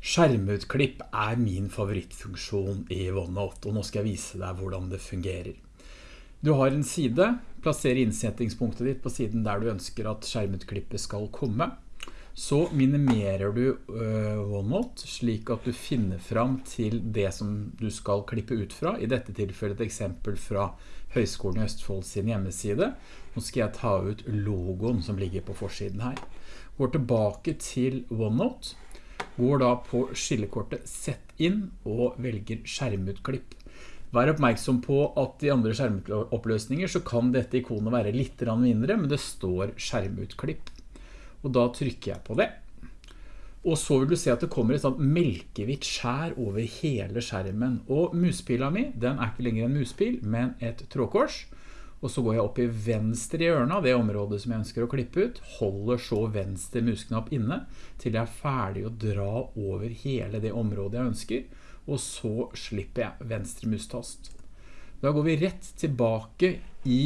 Skjermutklipp er min favorittfunksjon i OneNote, og nå skal jeg vise deg hvordan det fungerer. Du har en side, plasser innsettingspunktet ditt på siden der du ønsker at skjermutklippet skal komme. Så minimerer du uh, OneNote slik at du finner fram til det som du skal klippe ut fra. I dette tilfellet et eksempel fra Høgskolen i Østfold sin hjemmeside. Nå skal jeg ta ut logoen som ligger på forsiden her. Går tilbake til OneNote går da på skillekortet Sett inn og velger skjermutklipp. Vær oppmerksom på at i andre skjermoppløsninger så kan dette ikonet være litt mindre, men det står skjermutklipp. Og da trykker jeg på det. Og så vil du se at det kommer et sånt melkevitt skjær over hele skjermen. Og muspila mi, den er ikke lenger en muspil, men et trådkors og så går jeg opp i venstre hjørne av det området som jeg ønsker å klippe ut, holder så venstre musknapp inne til jeg er ferdig å dra over hele det området jeg ønsker, og så slipper jeg venstre mustast. Da går vi rett tilbake i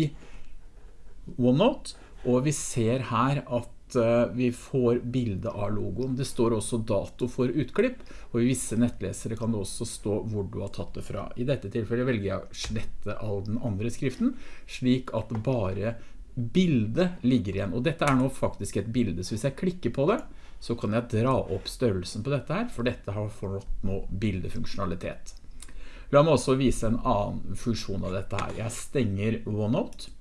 OneNote, og vi ser her at Eh, vi får bilde av logoen. Det står også dato for utklipp, og i visse nettlesere kan det også stå hvor du har tatt det fra. I dette tilfellet velger jeg å slette all den andre skriften, slik at bare bildet ligger igjen. Og dette er nå faktisk et bilde, så hvis jeg klikker på det, så kan jeg dra opp størrelsen på dette her, for dette har fått nå bildefunksjonalitet. La meg også vise en annen funksjon av dette her. Jeg stenger OneNote,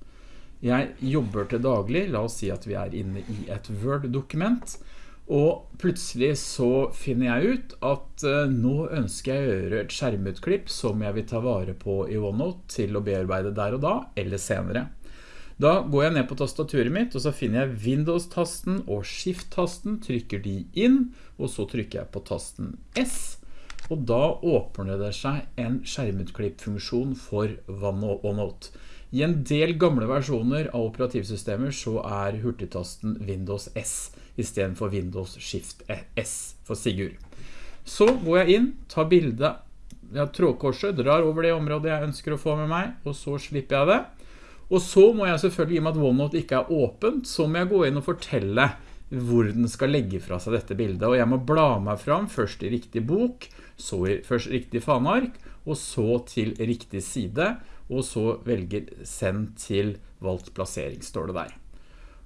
jeg jobber til daglig, la oss si at vi er inne i et Word-dokument, og plutselig så finner jeg ut at uh, nå ønsker jeg å gjøre et skjermutklipp som jeg vil ta vare på i OneNote til å bearbeide der og da, eller senere. Da går jeg ned på tastaturet mitt, og så finner jeg Windows-tasten og Shift-tasten, trykker de inn, og så trykker jeg på tasten S, og da åpner det seg en skjermutklipp-funksjon for OneNote. I en del gamle versjoner av operativsystemer så er hurtigtasten Windows S i stedet for Windows Shift S for Sigurd. Så går jeg inn, tar bildet av trådkorset, drar over det området jeg ønsker å få med meg, og så slipper jeg det. Og så må jeg selvfølgelig, i og med at OneNote ikke er åpent, så må jeg gå inn og fortelle hvor den skal legge fra seg dette bildet. Og jeg må bla meg fram, først i riktig bok, så i først riktig fanark, og så til riktig side, og så velger send til valgt plassering, står det der.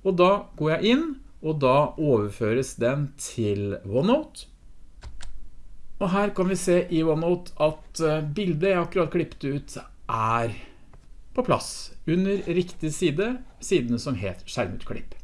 Og da går jeg inn, og da overføres den til OneNote. Og her kan vi se i OneNote at eh, bildet jeg akkurat klippet ut er på plass under riktig side, sidene som heter skjermutklipp.